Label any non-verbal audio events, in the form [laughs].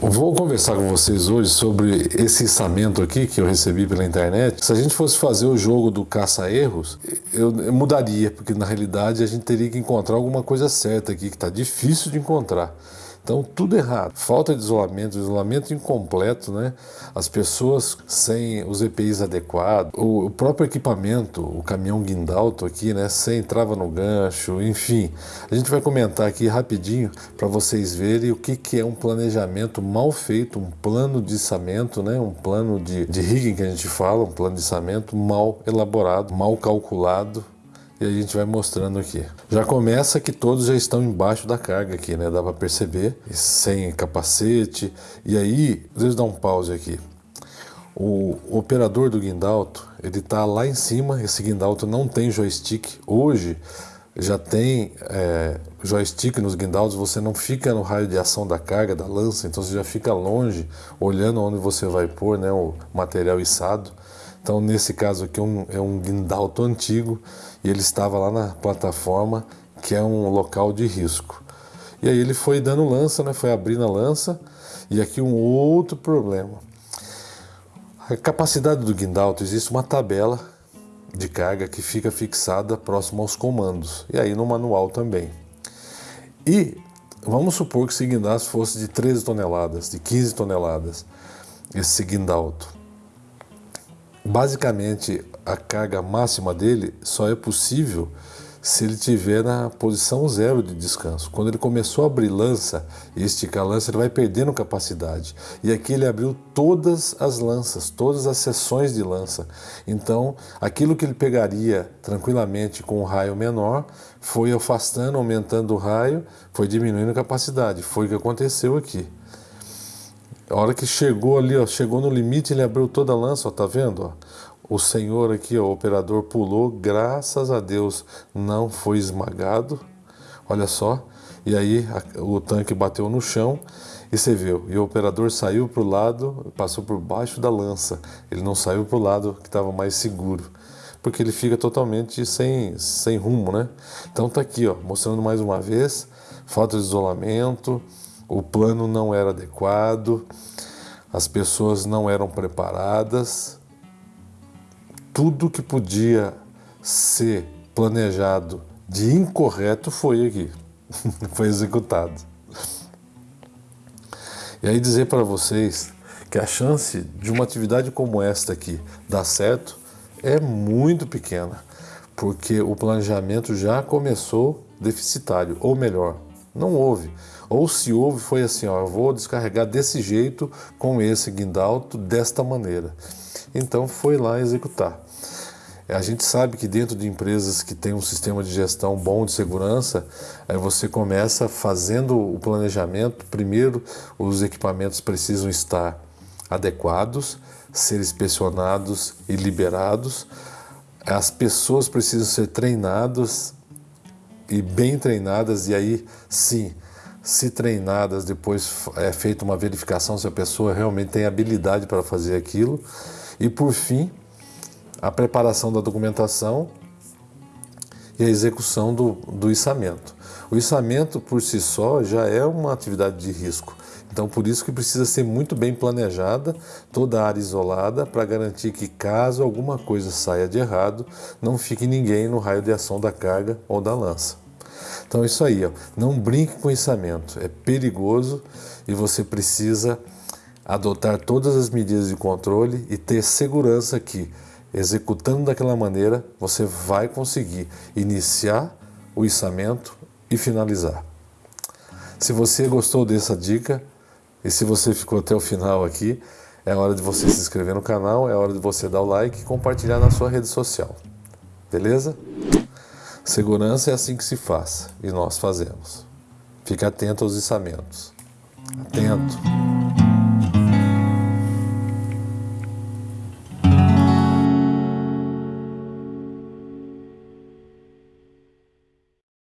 Vou conversar com vocês hoje sobre esse içamento aqui que eu recebi pela internet. Se a gente fosse fazer o jogo do caça-erros, eu, eu, mudaria, porque na realidade a gente teria que encontrar alguma coisa certa aqui, que está difícil de encontrar. Então, tudo errado. Falta de isolamento, isolamento incompleto, né? As pessoas sem os EPIs adequados, o, próprio equipamento, o caminhão guindalto aqui, né? Sem trava no gancho, enfim. A gente vai comentar aqui rapidinho para vocês verem o que, que é um planejamento mal feito, um plano de içamento, né? Um plano de, de rigging que a gente fala, um plano de içamento mal elaborado, mal calculado, e a gente vai mostrando aqui. Já começa que todos já estão embaixo da carga aqui, né? Dá para perceber, sem capacete. E aí, deixa eu dar um pause aqui. O operador do guindalto, ele tá lá em cima, esse guindalto não tem joystick. Hoje já tem é, joystick nos guindaltos, você não fica no raio de ação da carga, da lança, então você já fica longe, olhando onde você vai pôr né, o material içado. Então, nesse caso aqui, é um, é um guindalto antigo, e ele estava lá na plataforma, que é um local de risco. E aí ele foi dando lança, né? foi abrindo a lança, e aqui um outro problema. A capacidade do guindalto, existe uma tabela de carga que fica fixada próximo aos comandos, e aí no manual também. E vamos supor que esse guindalto fosse de 13 toneladas, de 15 toneladas, esse guindalto. Basicamente, a carga máxima dele só é possível se ele tiver na posição zero de descanso. Quando ele começou a abrir lança e esticar lança, ele vai perdendo capacidade. E aqui ele abriu todas as lanças, todas as seções de lança. Então, aquilo que ele pegaria tranquilamente com um raio menor, foi afastando, aumentando o raio, foi diminuindo a capacidade. Foi o que aconteceu aqui. A hora que chegou ali, ó, chegou no limite, ele abriu toda a lança, ó, tá vendo? Ó? O senhor aqui, ó, o operador pulou, graças a Deus não foi esmagado. Olha só. E aí a, o tanque bateu no chão e você viu. E o operador saiu para o lado, passou por baixo da lança. Ele não saiu para o lado que estava mais seguro. Porque ele fica totalmente sem, sem rumo, né? Então tá aqui, ó, mostrando mais uma vez, falta de isolamento, o plano não era adequado, as pessoas não eram preparadas, tudo que podia ser planejado de incorreto foi aqui, [laughs] foi executado. E aí dizer para vocês que a chance de uma atividade como esta aqui dar certo é muito pequena, porque o planejamento já começou deficitário, ou melhor, não houve. Ou se houve, foi assim, ó, eu vou descarregar desse jeito, com esse guindalto, desta maneira. Então foi lá executar. A gente sabe que dentro de empresas que têm um sistema de gestão bom de segurança, aí você começa fazendo o planejamento. Primeiro, os equipamentos precisam estar adequados, ser inspecionados e liberados. As pessoas precisam ser treinadas e bem treinadas, e aí sim, se treinadas, depois é feita uma verificação se a pessoa realmente tem habilidade para fazer aquilo. E por fim, a preparação da documentação e a execução do, do içamento. O içamento por si só já é uma atividade de risco, então por isso que precisa ser muito bem planejada, toda a área isolada, para garantir que caso alguma coisa saia de errado, não fique ninguém no raio de ação da carga ou da lança. Então é isso aí, ó. não brinque com içamento, é perigoso e você precisa adotar todas as medidas de controle e ter segurança que, executando daquela maneira, você vai conseguir iniciar o içamento e finalizar. Se você gostou dessa dica e se você ficou até o final aqui, é hora de você se inscrever no canal, é hora de você dar o like e compartilhar na sua rede social. Beleza? Segurança é assim que se faz e nós fazemos. Fique atento aos içamentos. Atento.